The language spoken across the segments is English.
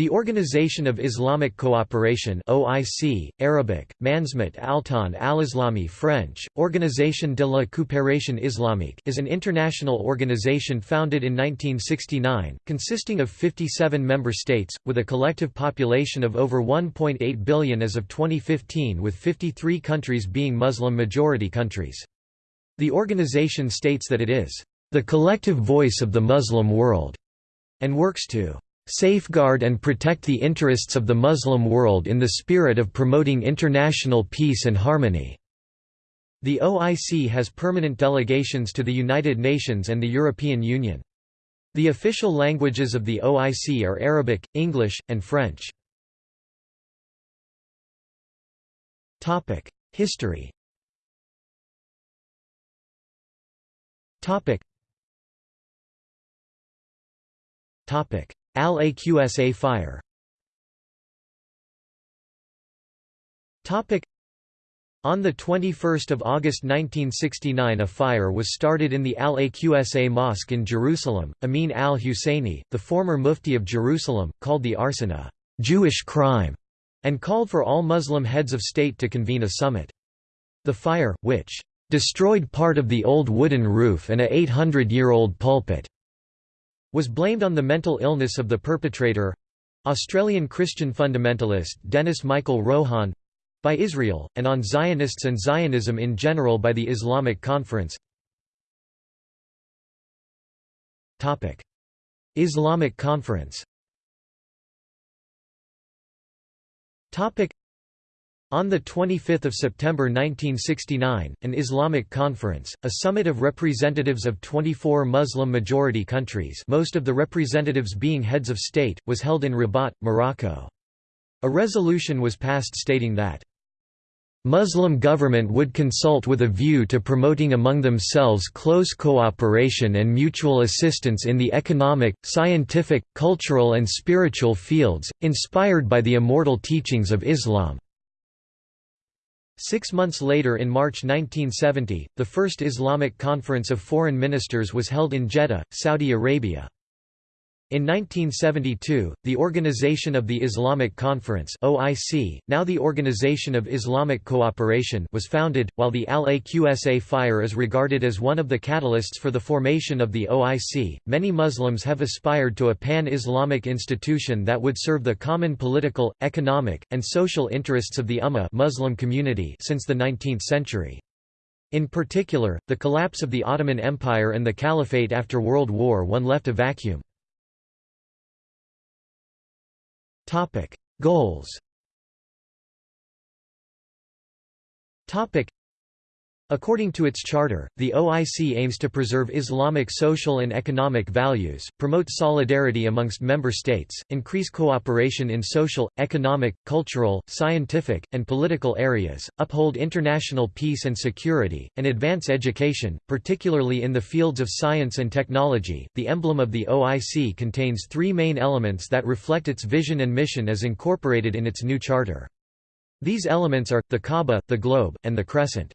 The Organization of Islamic Cooperation OIC, Arabic, Manzmat Altan al-Islami French, Organisation de la Coopération Islamique is an international organization founded in 1969, consisting of 57 member states, with a collective population of over 1.8 billion as of 2015 with 53 countries being Muslim-majority countries. The organization states that it is, "...the collective voice of the Muslim world", and works to safeguard and protect the interests of the Muslim world in the spirit of promoting international peace and harmony." The OIC has permanent delegations to the United Nations and the European Union. The official languages of the OIC are Arabic, English, and French. History Topic Al-Aqsa fire on 21 August 1969 a fire was started in the Al-Aqsa Mosque in Jerusalem. Amin al-Husseini, the former mufti of Jerusalem, called the arson a «Jewish crime» and called for all Muslim heads of state to convene a summit. The fire, which «destroyed part of the old wooden roof and a 800-year-old pulpit», was blamed on the mental illness of the perpetrator—Australian Christian fundamentalist Dennis Michael Rohan—by Israel, and on Zionists and Zionism in general by the Islamic Conference. Islamic Conference on 25 September 1969, an Islamic conference, a summit of representatives of 24 Muslim-majority countries most of the representatives being heads of state, was held in Rabat, Morocco. A resolution was passed stating that Muslim government would consult with a view to promoting among themselves close cooperation and mutual assistance in the economic, scientific, cultural and spiritual fields, inspired by the immortal teachings of Islam. Six months later in March 1970, the first Islamic Conference of Foreign Ministers was held in Jeddah, Saudi Arabia. In 1972, the Organization of the Islamic Conference (OIC), now the Organization of Islamic Cooperation, was founded. While the Al-Aqsa fire is regarded as one of the catalysts for the formation of the OIC, many Muslims have aspired to a pan-Islamic institution that would serve the common political, economic, and social interests of the Ummah Muslim community since the 19th century. In particular, the collapse of the Ottoman Empire and the Caliphate after World War I left a vacuum. Topic: Goals. Topic: According to its charter, the OIC aims to preserve Islamic social and economic values, promote solidarity amongst member states, increase cooperation in social, economic, cultural, scientific, and political areas, uphold international peace and security, and advance education, particularly in the fields of science and technology. The emblem of the OIC contains three main elements that reflect its vision and mission as incorporated in its new charter. These elements are, the Kaaba, the globe, and the crescent.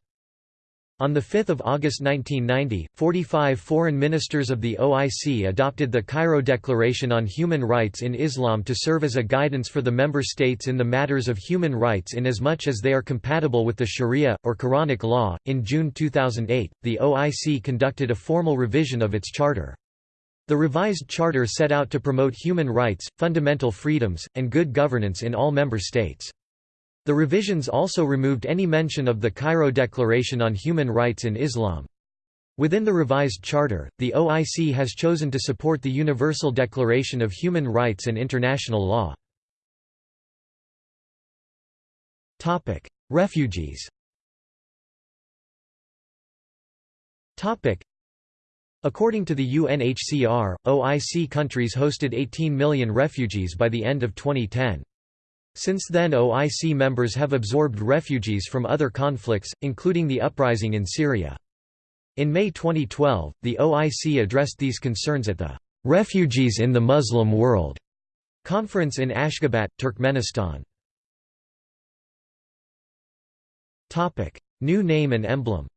On 5 August 1990, 45 foreign ministers of the OIC adopted the Cairo Declaration on Human Rights in Islam to serve as a guidance for the member states in the matters of human rights in as much as they are compatible with the Sharia, or Quranic law. In June 2008, the OIC conducted a formal revision of its charter. The revised charter set out to promote human rights, fundamental freedoms, and good governance in all member states. The revisions also removed any mention of the Cairo Declaration on Human Rights in Islam. Within the revised charter, the OIC has chosen to support the Universal Declaration of Human Rights and international law. Refugees According to the UNHCR, OIC countries hosted 18 million refugees by the end of 2010. Since then OIC members have absorbed refugees from other conflicts, including the uprising in Syria. In May 2012, the OIC addressed these concerns at the "'Refugees in the Muslim World' conference in Ashgabat, Turkmenistan. New name and emblem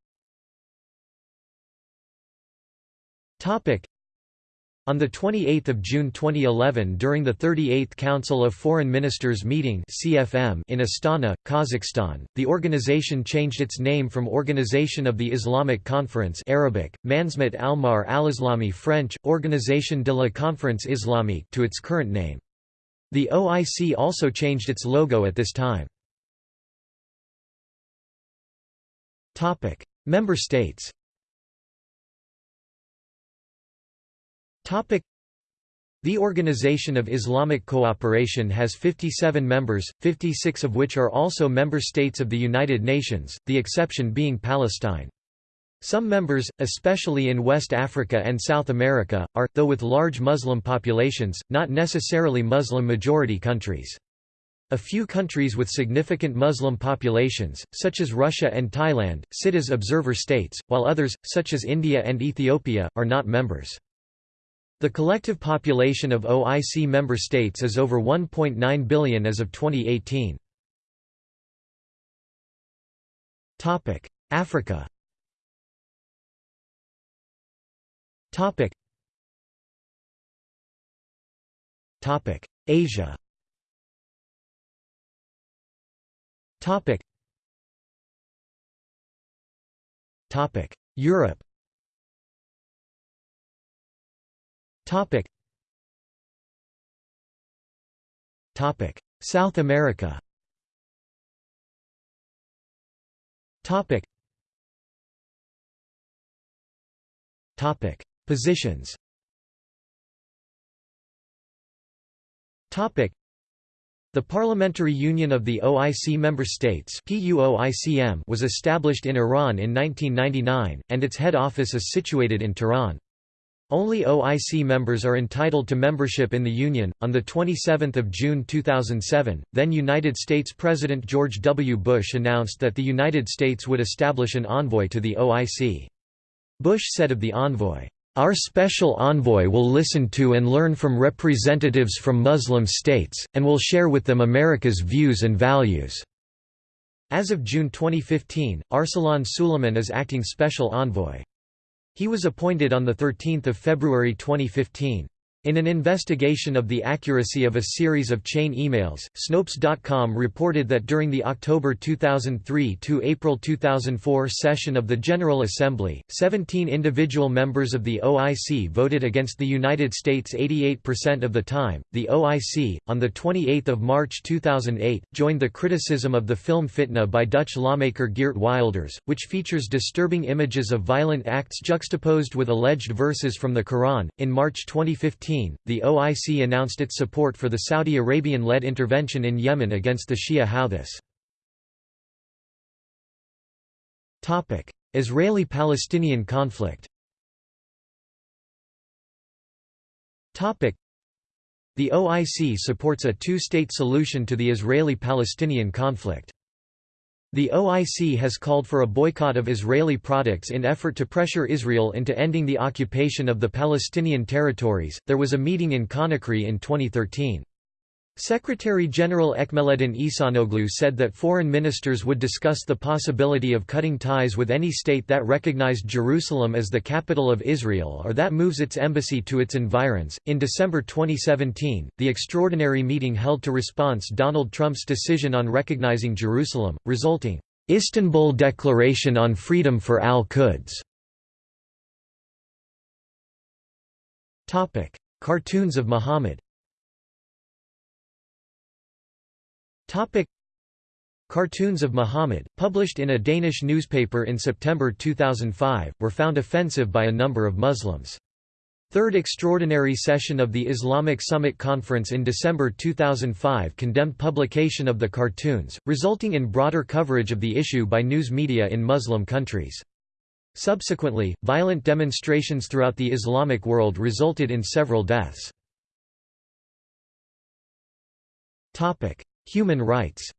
On 28 June 2011 during the 38th Council of Foreign Ministers meeting CFM in Astana, Kazakhstan, the organization changed its name from Organization of the Islamic Conference Arabic, Manzmat al-Mar al-Islami French, Organisation de la Conférence Islamique to its current name. The OIC also changed its logo at this time. Member states The Organization of Islamic Cooperation has 57 members, 56 of which are also member states of the United Nations, the exception being Palestine. Some members, especially in West Africa and South America, are, though with large Muslim populations, not necessarily Muslim-majority countries. A few countries with significant Muslim populations, such as Russia and Thailand, sit as observer states, while others, such as India and Ethiopia, are not members. The collective population of OIC member states is over 1.9 billion as of 2018. Topic: Africa. Topic. Topic: Asia. Topic. Topic: Europe. Topic. Topic. South America. Topic. Topic. Positions. Topic. The Parliamentary Union of the OIC Member States was established in Iran in 1999, and its head office is situated in Tehran. Only OIC members are entitled to membership in the Union. On the 27 June 2007, then United States President George W. Bush announced that the United States would establish an envoy to the OIC. Bush said of the envoy, Our special envoy will listen to and learn from representatives from Muslim states, and will share with them America's views and values." As of June 2015, Arsalan Suleman is acting special envoy. He was appointed on 13 February 2015. In an investigation of the accuracy of a series of chain emails, Snopes.com reported that during the October 2003 to April 2004 session of the General Assembly, 17 individual members of the OIC voted against the United States 88% of the time. The OIC, on the 28th of March 2008, joined the criticism of the film Fitna by Dutch lawmaker Geert Wilders, which features disturbing images of violent acts juxtaposed with alleged verses from the Quran. In March 2015, the OIC announced its support for the Saudi Arabian-led intervention in Yemen against the Shia Houthis. Israeli-Palestinian conflict the OIC supports a two-state solution to the Israeli-Palestinian conflict. The OIC has called for a boycott of Israeli products in effort to pressure Israel into ending the occupation of the Palestinian territories. There was a meeting in Conakry in 2013. Secretary-General Ekmeleddin Ihsanoglu said that foreign ministers would discuss the possibility of cutting ties with any state that recognized Jerusalem as the capital of Israel or that moves its embassy to its environs. In December 2017, the extraordinary meeting held to response Donald Trump's decision on recognizing Jerusalem, resulting Istanbul Declaration on Freedom for Al-Quds. Cartoons of Muhammad Topic Cartoons of Muhammad, published in a Danish newspaper in September 2005, were found offensive by a number of Muslims. Third Extraordinary Session of the Islamic Summit Conference in December 2005 condemned publication of the cartoons, resulting in broader coverage of the issue by news media in Muslim countries. Subsequently, violent demonstrations throughout the Islamic world resulted in several deaths. Human rights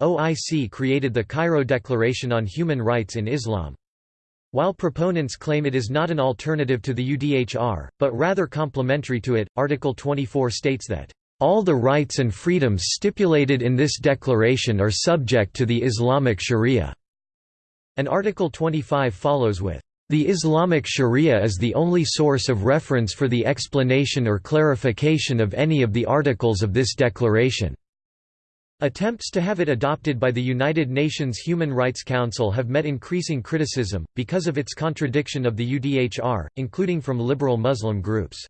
OIC created the Cairo Declaration on Human Rights in Islam. While proponents claim it is not an alternative to the UDHR, but rather complementary to it, Article 24 states that, "...all the rights and freedoms stipulated in this declaration are subject to the Islamic Sharia." and Article 25 follows with, "...the Islamic Sharia is the only source of reference for the explanation or clarification of any of the articles of this declaration." Attempts to have it adopted by the United Nations Human Rights Council have met increasing criticism, because of its contradiction of the UDHR, including from liberal Muslim groups.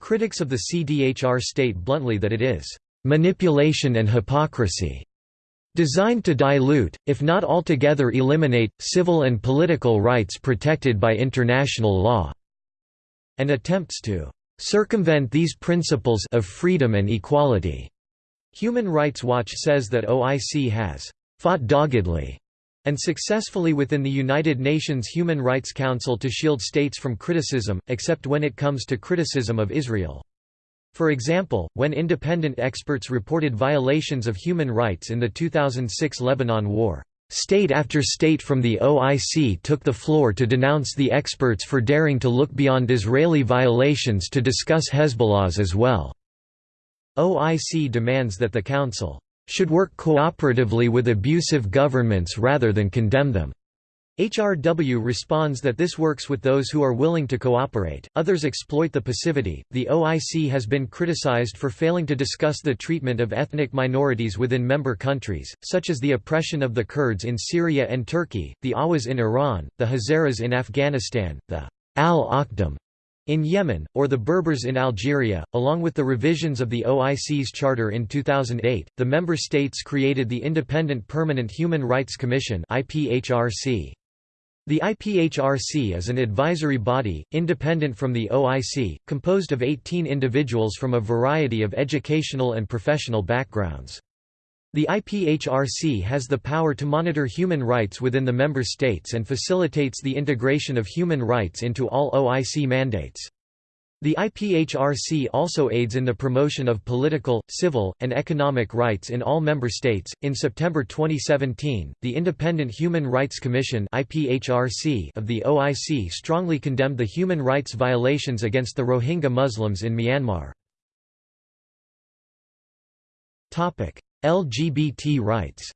Critics of the CDHR state bluntly that it is manipulation and hypocrisy, designed to dilute, if not altogether eliminate, civil and political rights protected by international law, and attempts to circumvent these principles of freedom and equality. Human Rights Watch says that OIC has fought doggedly and successfully within the United Nations Human Rights Council to shield states from criticism, except when it comes to criticism of Israel. For example, when independent experts reported violations of human rights in the 2006 Lebanon War, state after state from the OIC took the floor to denounce the experts for daring to look beyond Israeli violations to discuss Hezbollah's as well. OIC demands that the Council should work cooperatively with abusive governments rather than condemn them. HRW responds that this works with those who are willing to cooperate, others exploit the passivity. The OIC has been criticized for failing to discuss the treatment of ethnic minorities within member countries, such as the oppression of the Kurds in Syria and Turkey, the Awas in Iran, the Hazaras in Afghanistan, the al-Akhdam in Yemen, or the Berbers in Algeria, along with the revisions of the OIC's charter in 2008, the member states created the Independent Permanent Human Rights Commission The IPHRC is an advisory body, independent from the OIC, composed of 18 individuals from a variety of educational and professional backgrounds. The IPHRC has the power to monitor human rights within the member states and facilitates the integration of human rights into all OIC mandates. The IPHRC also aids in the promotion of political, civil, and economic rights in all member states. In September 2017, the Independent Human Rights Commission (IPHRC) of the OIC strongly condemned the human rights violations against the Rohingya Muslims in Myanmar. Topic: LGBT rights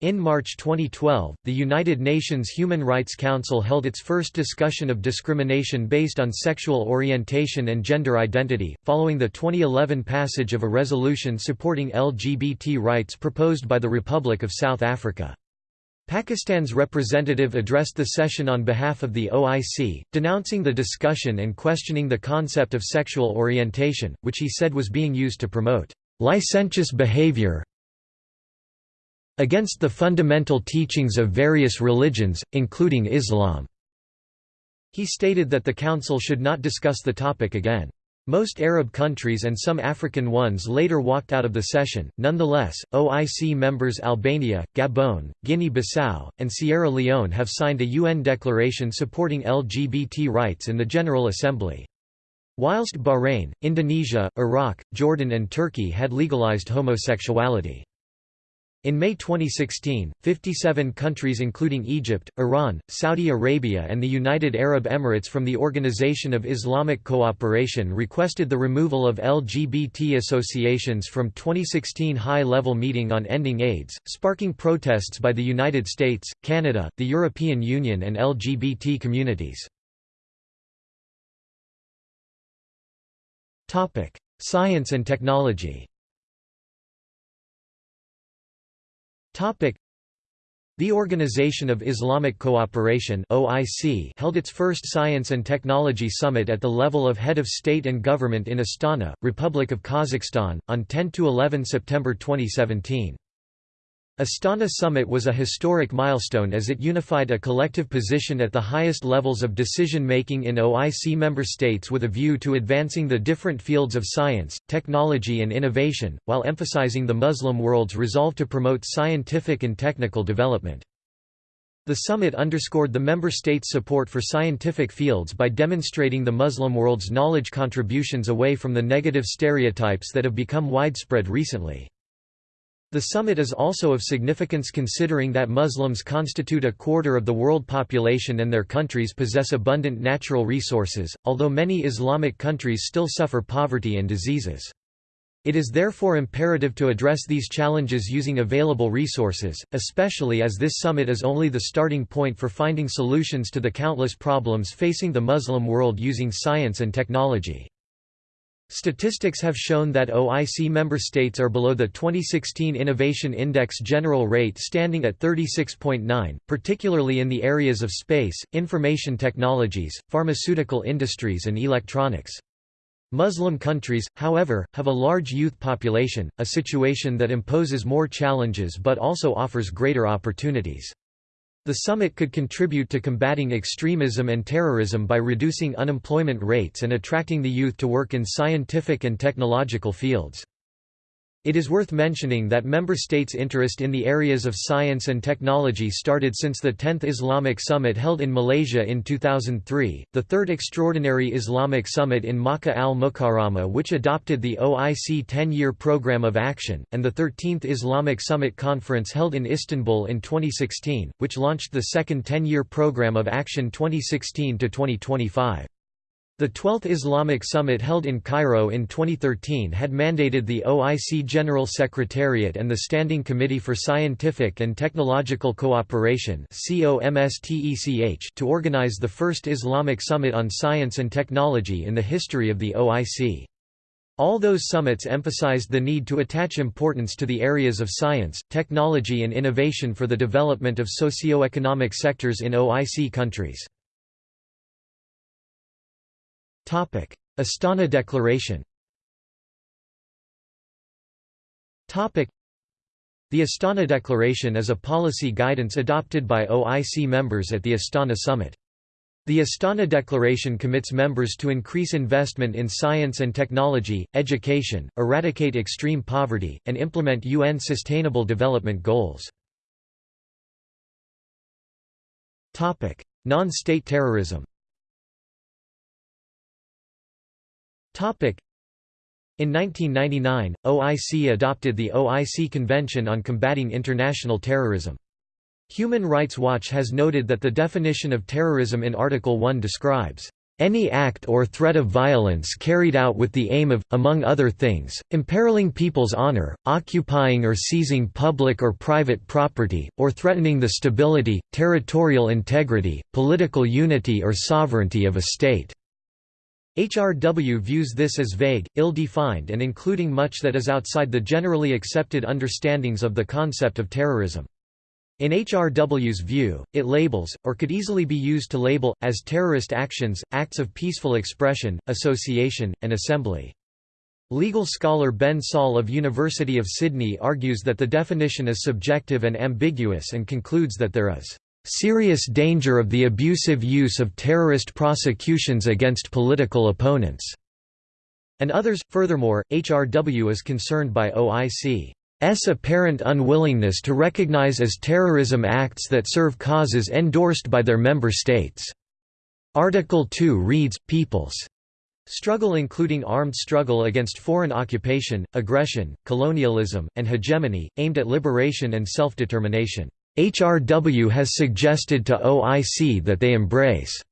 in March 2012, the United Nations Human Rights Council held its first discussion of discrimination based on sexual orientation and gender identity, following the 2011 passage of a resolution supporting LGBT rights proposed by the Republic of South Africa. Pakistan's representative addressed the session on behalf of the OIC, denouncing the discussion and questioning the concept of sexual orientation, which he said was being used to promote licentious behavior against the fundamental teachings of various religions, including Islam. He stated that the Council should not discuss the topic again. Most Arab countries and some African ones later walked out of the session. Nonetheless, OIC members Albania, Gabon, Guinea-Bissau, and Sierra Leone have signed a UN declaration supporting LGBT rights in the General Assembly. Whilst Bahrain, Indonesia, Iraq, Jordan and Turkey had legalized homosexuality. In May 2016, 57 countries including Egypt, Iran, Saudi Arabia and the United Arab Emirates from the Organization of Islamic Cooperation requested the removal of LGBT associations from 2016 high-level meeting on ending AIDS, sparking protests by the United States, Canada, the European Union and LGBT communities. Science and technology The Organization of Islamic Cooperation (OIC) held its first Science and Technology Summit at the level of head of state and government in Astana, Republic of Kazakhstan, on 10 to 11 September 2017. Astana Summit was a historic milestone as it unified a collective position at the highest levels of decision-making in OIC member states with a view to advancing the different fields of science, technology and innovation, while emphasizing the Muslim world's resolve to promote scientific and technical development. The summit underscored the member states' support for scientific fields by demonstrating the Muslim world's knowledge contributions away from the negative stereotypes that have become widespread recently. The summit is also of significance considering that Muslims constitute a quarter of the world population and their countries possess abundant natural resources, although many Islamic countries still suffer poverty and diseases. It is therefore imperative to address these challenges using available resources, especially as this summit is only the starting point for finding solutions to the countless problems facing the Muslim world using science and technology. Statistics have shown that OIC member states are below the 2016 Innovation Index general rate standing at 36.9, particularly in the areas of space, information technologies, pharmaceutical industries and electronics. Muslim countries, however, have a large youth population, a situation that imposes more challenges but also offers greater opportunities. The summit could contribute to combating extremism and terrorism by reducing unemployment rates and attracting the youth to work in scientific and technological fields. It is worth mentioning that member states' interest in the areas of science and technology started since the 10th Islamic Summit held in Malaysia in 2003, the third Extraordinary Islamic Summit in Makkah al-Mukarramah which adopted the OIC 10-year Programme of Action, and the 13th Islamic Summit Conference held in Istanbul in 2016, which launched the second 10-year Programme of Action 2016-2025. The 12th Islamic Summit held in Cairo in 2013 had mandated the OIC General Secretariat and the Standing Committee for Scientific and Technological Cooperation to organize the first Islamic Summit on Science and Technology in the history of the OIC. All those summits emphasized the need to attach importance to the areas of science, technology and innovation for the development of socio-economic sectors in OIC countries. Astana Declaration Topic: The Astana Declaration is a policy guidance adopted by OIC members at the Astana Summit. The Astana Declaration commits members to increase investment in science and technology, education, eradicate extreme poverty, and implement UN Sustainable Development Goals. Non-state terrorism In 1999, OIC adopted the OIC Convention on Combating International Terrorism. Human Rights Watch has noted that the definition of terrorism in Article 1 describes any act or threat of violence carried out with the aim of, among other things, imperiling people's honor, occupying or seizing public or private property, or threatening the stability, territorial integrity, political unity or sovereignty of a state. HRW views this as vague, ill-defined and including much that is outside the generally accepted understandings of the concept of terrorism. In HRW's view, it labels, or could easily be used to label, as terrorist actions, acts of peaceful expression, association, and assembly. Legal scholar Ben Saul of University of Sydney argues that the definition is subjective and ambiguous and concludes that there is serious danger of the abusive use of terrorist prosecutions against political opponents, and others. Furthermore, HRW is concerned by OIC's apparent unwillingness to recognize as terrorism acts that serve causes endorsed by their member states. Article 2 reads, People's struggle including armed struggle against foreign occupation, aggression, colonialism, and hegemony, aimed at liberation and self-determination. HRW has suggested to OIC that they embrace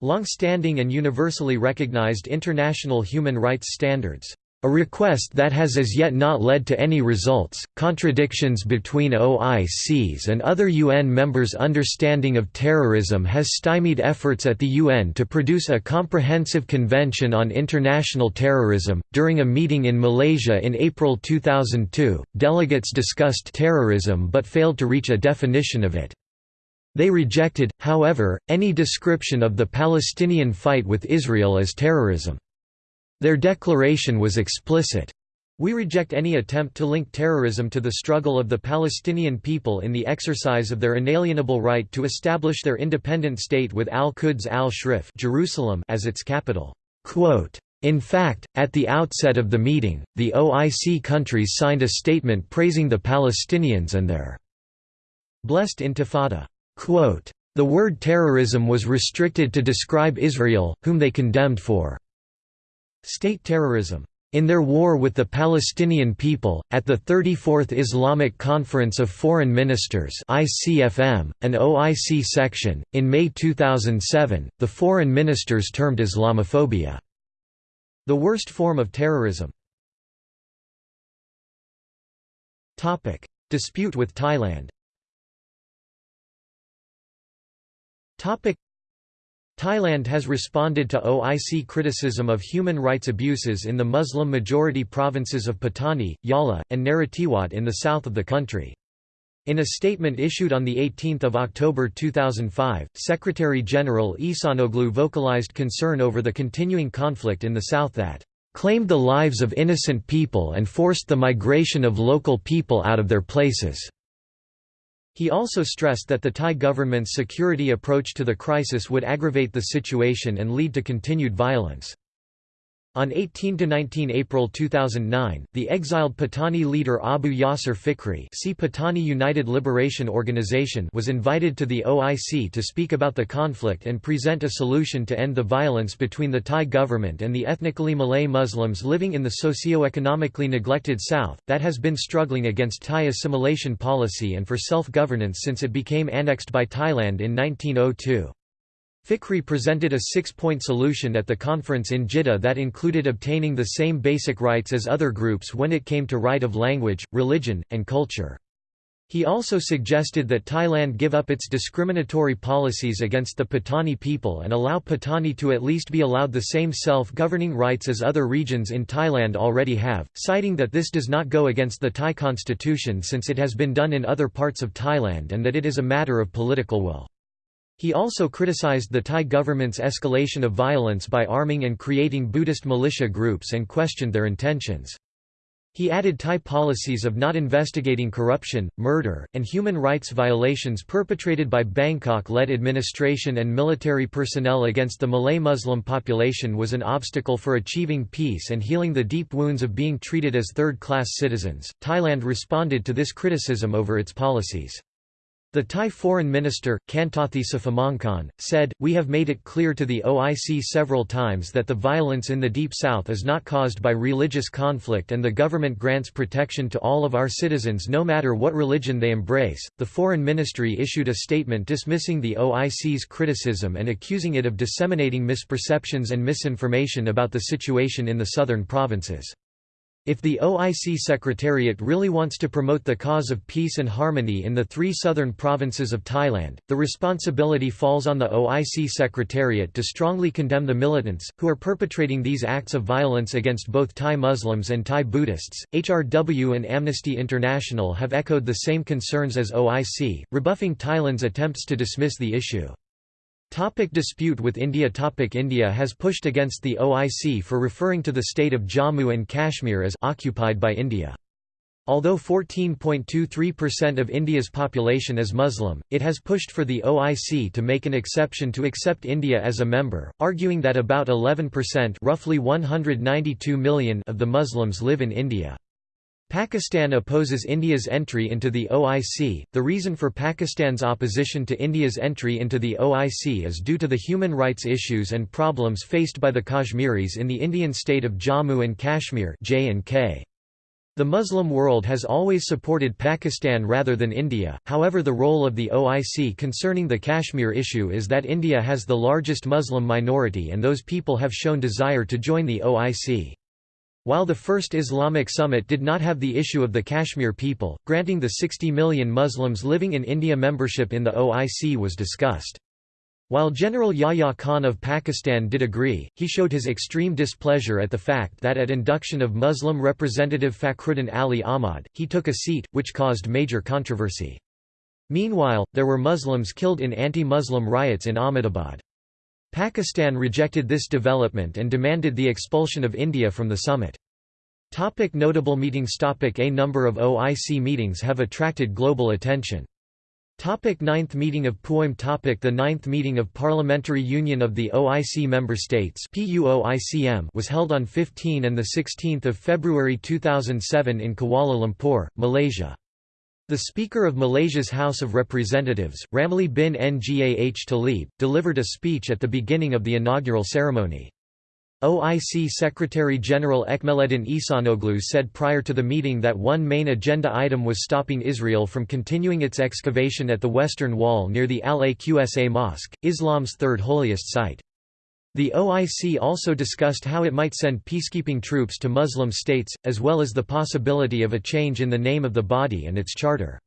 long-standing and universally recognized international human rights standards. A request that has as yet not led to any results. Contradictions between OIC's and other UN members' understanding of terrorism has stymied efforts at the UN to produce a comprehensive convention on international terrorism. During a meeting in Malaysia in April 2002, delegates discussed terrorism but failed to reach a definition of it. They rejected, however, any description of the Palestinian fight with Israel as terrorism. Their declaration was explicit. We reject any attempt to link terrorism to the struggle of the Palestinian people in the exercise of their inalienable right to establish their independent state with Al-Quds al-Sharif Jerusalem as its capital. In fact, at the outset of the meeting, the OIC countries signed a statement praising the Palestinians and their blessed intifada. The word terrorism was restricted to describe Israel, whom they condemned for State terrorism in their war with the Palestinian people, at the 34th Islamic Conference of Foreign Ministers ICFM, an OIC section, in May 2007, the foreign ministers termed Islamophobia, the worst form of terrorism. Dispute with Thailand Thailand has responded to OIC criticism of human rights abuses in the Muslim-majority provinces of Pattani, Yala, and Narathiwat in the south of the country. In a statement issued on 18 October 2005, Secretary-General Ihsanoglu vocalized concern over the continuing conflict in the south that claimed the lives of innocent people and forced the migration of local people out of their places. He also stressed that the Thai government's security approach to the crisis would aggravate the situation and lead to continued violence. On 18–19 April 2009, the exiled Patani leader Abu Yasser Fikri see Patani United Liberation Organization was invited to the OIC to speak about the conflict and present a solution to end the violence between the Thai government and the ethnically Malay Muslims living in the socio-economically neglected South, that has been struggling against Thai assimilation policy and for self-governance since it became annexed by Thailand in 1902. Fikri presented a six-point solution at the conference in Jeddah that included obtaining the same basic rights as other groups when it came to right of language, religion, and culture. He also suggested that Thailand give up its discriminatory policies against the Patani people and allow Patani to at least be allowed the same self-governing rights as other regions in Thailand already have, citing that this does not go against the Thai constitution since it has been done in other parts of Thailand and that it is a matter of political will. He also criticized the Thai government's escalation of violence by arming and creating Buddhist militia groups and questioned their intentions. He added Thai policies of not investigating corruption, murder, and human rights violations perpetrated by Bangkok-led administration and military personnel against the Malay Muslim population was an obstacle for achieving peace and healing the deep wounds of being treated as third-class citizens. Thailand responded to this criticism over its policies. The Thai Foreign Minister, Kantathi Suphamongkhon, said, We have made it clear to the OIC several times that the violence in the Deep South is not caused by religious conflict and the government grants protection to all of our citizens no matter what religion they embrace. The Foreign Ministry issued a statement dismissing the OIC's criticism and accusing it of disseminating misperceptions and misinformation about the situation in the southern provinces. If the OIC Secretariat really wants to promote the cause of peace and harmony in the three southern provinces of Thailand, the responsibility falls on the OIC Secretariat to strongly condemn the militants, who are perpetrating these acts of violence against both Thai Muslims and Thai Buddhists. HRW and Amnesty International have echoed the same concerns as OIC, rebuffing Thailand's attempts to dismiss the issue. Topic dispute with India Topic India has pushed against the OIC for referring to the state of Jammu and Kashmir as occupied by India. Although 14.23% of India's population is Muslim, it has pushed for the OIC to make an exception to accept India as a member, arguing that about 11% roughly 192 million of the Muslims live in India. Pakistan opposes India's entry into the OIC. The reason for Pakistan's opposition to India's entry into the OIC is due to the human rights issues and problems faced by the Kashmiris in the Indian state of Jammu and Kashmir (J&K). The Muslim world has always supported Pakistan rather than India, however the role of the OIC concerning the Kashmir issue is that India has the largest Muslim minority and those people have shown desire to join the OIC. While the First Islamic Summit did not have the issue of the Kashmir people, granting the 60 million Muslims living in India membership in the OIC was discussed. While General Yahya Khan of Pakistan did agree, he showed his extreme displeasure at the fact that at induction of Muslim representative Fakhruddin Ali Ahmad, he took a seat, which caused major controversy. Meanwhile, there were Muslims killed in anti-Muslim riots in Ahmedabad. Pakistan rejected this development and demanded the expulsion of India from the summit. Topic notable meetings Topic A number of OIC meetings have attracted global attention. Topic Ninth Meeting of PUIM Topic The Ninth Meeting of Parliamentary Union of the OIC Member States was held on 15 and 16 February 2007 in Kuala Lumpur, Malaysia. The Speaker of Malaysia's House of Representatives, Ramli bin Ngah Talib, delivered a speech at the beginning of the inaugural ceremony. OIC Secretary-General Ekmeleddin Ihsanoglu said prior to the meeting that one main agenda item was stopping Israel from continuing its excavation at the Western Wall near the Al-Aqsa Mosque, Islam's third holiest site. The OIC also discussed how it might send peacekeeping troops to Muslim states, as well as the possibility of a change in the name of the body and its charter.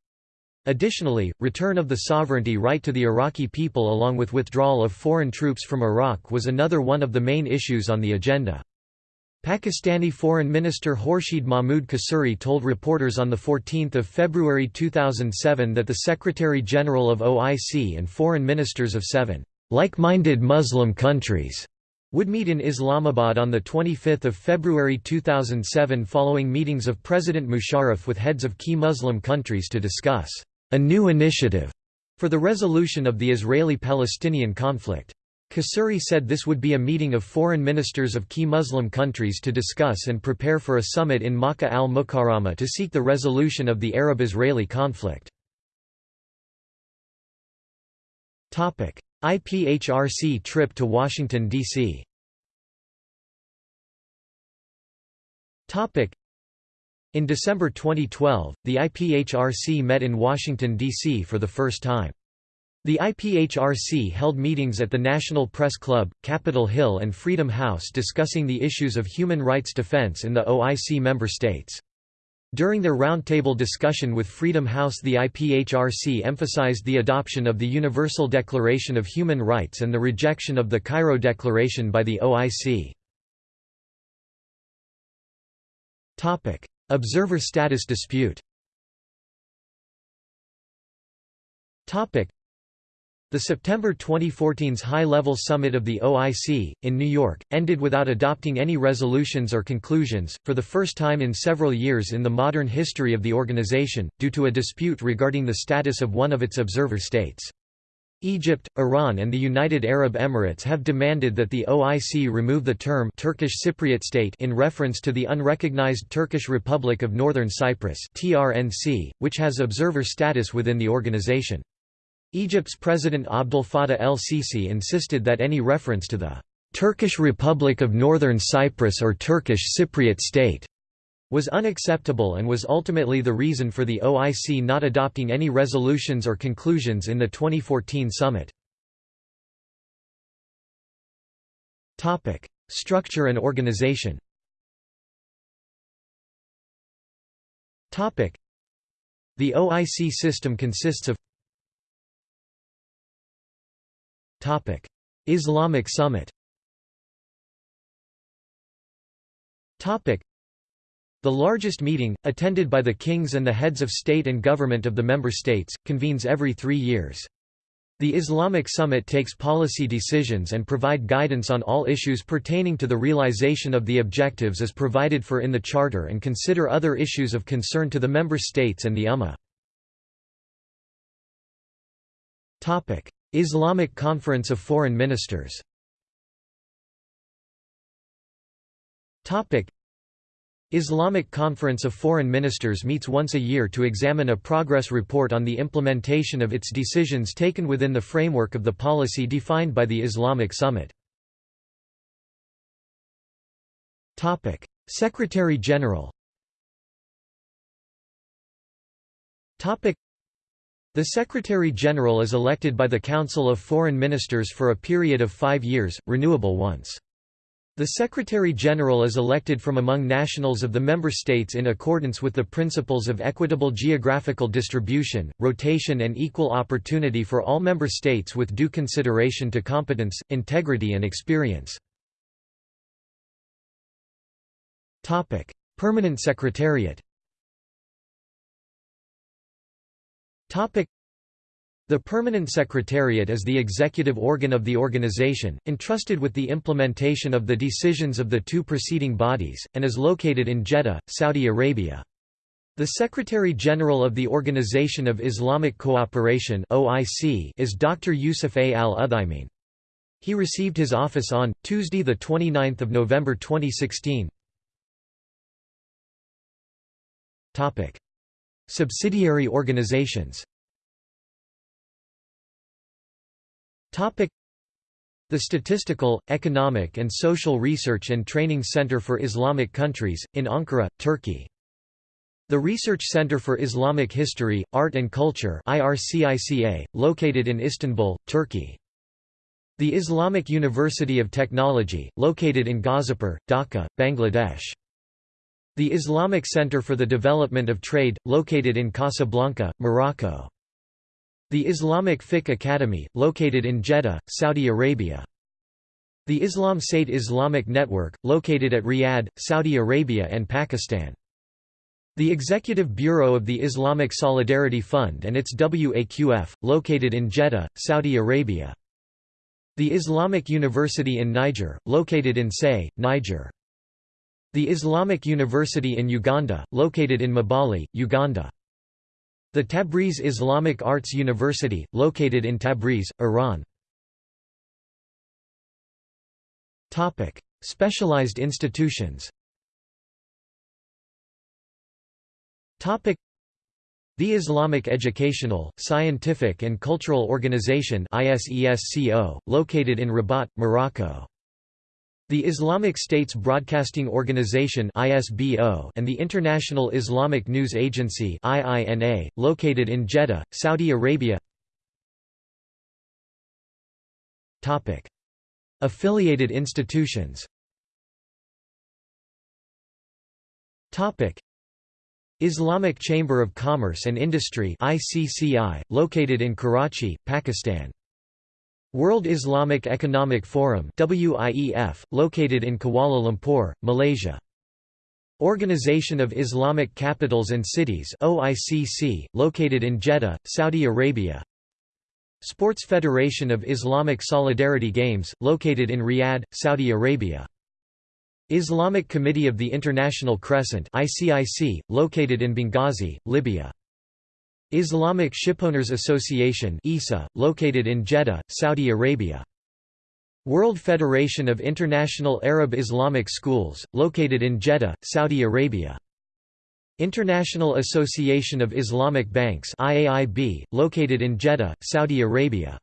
Additionally, return of the sovereignty right to the Iraqi people along with withdrawal of foreign troops from Iraq was another one of the main issues on the agenda. Pakistani Foreign Minister Khurshid Mahmood Kasuri told reporters on 14 February 2007 that the Secretary-General of OIC and foreign ministers of seven like-minded Muslim countries would meet in Islamabad on 25 February 2007 following meetings of President Musharraf with heads of key Muslim countries to discuss a new initiative for the resolution of the Israeli-Palestinian conflict. Kasuri said this would be a meeting of foreign ministers of key Muslim countries to discuss and prepare for a summit in Makkah al-Mukarramah to seek the resolution of the Arab-Israeli conflict. IPHRC trip to Washington, D.C. In December 2012, the IPHRC met in Washington, D.C. for the first time. The IPHRC held meetings at the National Press Club, Capitol Hill and Freedom House discussing the issues of human rights defense in the OIC member states. During their roundtable discussion with Freedom House the IPHRC emphasized the adoption of the Universal Declaration of Human Rights and the rejection of the Cairo Declaration by the OIC. Observer status dispute the September 2014's high-level summit of the OIC, in New York, ended without adopting any resolutions or conclusions, for the first time in several years in the modern history of the organization, due to a dispute regarding the status of one of its observer states. Egypt, Iran and the United Arab Emirates have demanded that the OIC remove the term Turkish Cypriot state in reference to the unrecognized Turkish Republic of Northern Cyprus (TRNC), which has observer status within the organization. Egypt's President Abdel Fattah el-Sisi insisted that any reference to the Turkish Republic of Northern Cyprus or Turkish Cypriot state was unacceptable and was ultimately the reason for the OIC not adopting any resolutions or conclusions in the 2014 summit. Topic: Structure and organization Topic: The OIC system consists of Islamic Summit the largest meeting, attended by the kings and the heads of state and government of the member states, convenes every three years. The Islamic Summit takes policy decisions and provide guidance on all issues pertaining to the realization of the objectives as provided for in the Charter and consider other issues of concern to the member states and the Ummah. Islamic Conference of Foreign Ministers. Islamic Conference of Foreign Ministers meets once a year to examine a progress report on the implementation of its decisions taken within the framework of the policy defined by the Islamic Summit. Secretary-General the Secretary-General is elected by the Council of Foreign Ministers for a period of five years, renewable once. The Secretary-General is elected from among nationals of the member states in accordance with the principles of equitable geographical distribution, rotation and equal opportunity for all member states with due consideration to competence, integrity and experience. Permanent Secretariat the Permanent Secretariat is the executive organ of the organization, entrusted with the implementation of the decisions of the two preceding bodies, and is located in Jeddah, Saudi Arabia. The Secretary-General of the Organization of Islamic Cooperation is Dr. Yusuf A. al-Uthaymin. He received his office on, Tuesday 29 November 2016. Subsidiary organizations The Statistical, Economic and Social Research and Training Center for Islamic Countries, in Ankara, Turkey. The Research Center for Islamic History, Art and Culture located in Istanbul, Turkey. The Islamic University of Technology, located in Ghazipur, Dhaka, Bangladesh. The Islamic Center for the Development of Trade, located in Casablanca, Morocco. The Islamic Fiqh Academy, located in Jeddah, Saudi Arabia. The Islam State Islamic Network, located at Riyadh, Saudi Arabia and Pakistan. The Executive Bureau of the Islamic Solidarity Fund and its WAQF, located in Jeddah, Saudi Arabia. The Islamic University in Niger, located in Say, Niger. The Islamic University in Uganda, located in Mbale, Uganda. The Tabriz Islamic Arts University, located in Tabriz, Iran. Topic: Specialized institutions Topic: the Islamic Educational, Scientific and Cultural Organization (ISESCO), located in Rabat, Morocco. The Islamic States Broadcasting Organization and the International Islamic News Agency located in Jeddah, Saudi Arabia. Affiliated institutions. Islamic Chamber of Commerce and Industry located in Karachi, Pakistan. World Islamic Economic Forum WIEF, located in Kuala Lumpur, Malaysia. Organization of Islamic Capitals and Cities OICC, located in Jeddah, Saudi Arabia. Sports Federation of Islamic Solidarity Games, located in Riyadh, Saudi Arabia. Islamic Committee of the International Crescent ICIC, located in Benghazi, Libya. Islamic Shipowners Association ISA, located in Jeddah, Saudi Arabia. World Federation of International Arab Islamic Schools, located in Jeddah, Saudi Arabia. International Association of Islamic Banks IAIB, located in Jeddah, Saudi Arabia.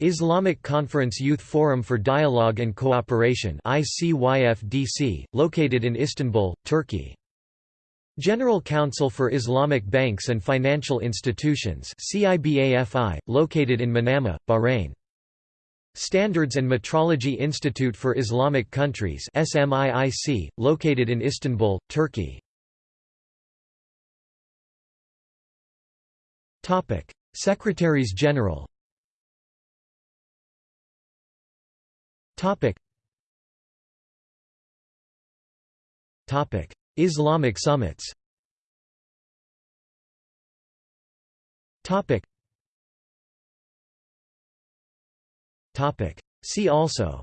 Islamic Conference Youth Forum for Dialogue and Cooperation ICYFDC, located in Istanbul, Turkey. General Council for Islamic Banks and Financial Institutions CIBAFI, located in Manama, Bahrain. Standards and Metrology Institute for Islamic Countries SMIIC, located in Istanbul, Turkey. Secretaries General Topic. Islamic summits. Topic. Topic. See also.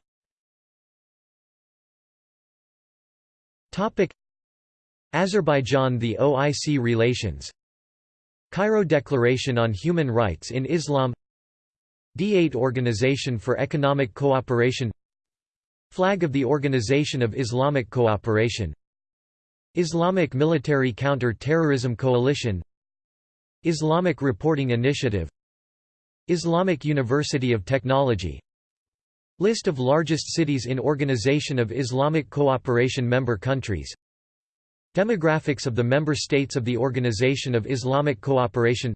Topic. Azerbaijan The OIC relations Cairo Declaration on Human Rights in Islam D8 Organization for Economic Cooperation Flag of the Organization of Islamic Cooperation Islamic Military Counter-Terrorism Coalition Islamic Reporting Initiative Islamic University of Technology. List of largest cities in Organization of Islamic Cooperation member countries. Demographics of the member states of the Organization of Islamic Cooperation.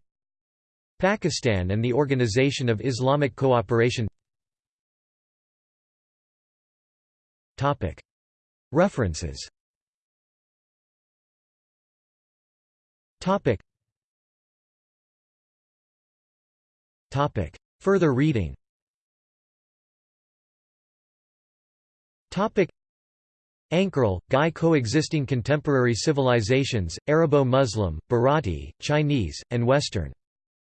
Pakistan and the Organization of Islamic Cooperation. References Further reading Ankerl, Guy Coexisting Contemporary Civilizations, Arabo-Muslim, Bharati, Chinese, and Western.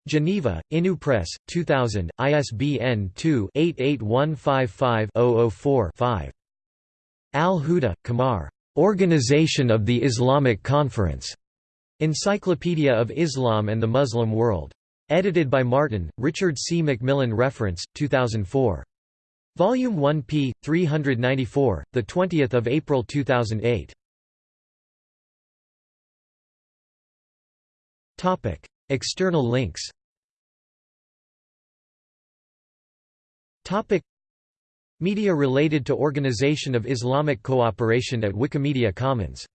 Geneva, Inu Press, 2000, ISBN 2-88155-004-5. Al-Huda, Qamar. Organization of the Islamic Conference. Encyclopedia of Islam and the Muslim World. Edited by Martin, Richard C. Macmillan Reference, 2004. Volume 1 p. 394, 20 April 2008. External links Media related to Organization of Islamic Cooperation at Wikimedia Commons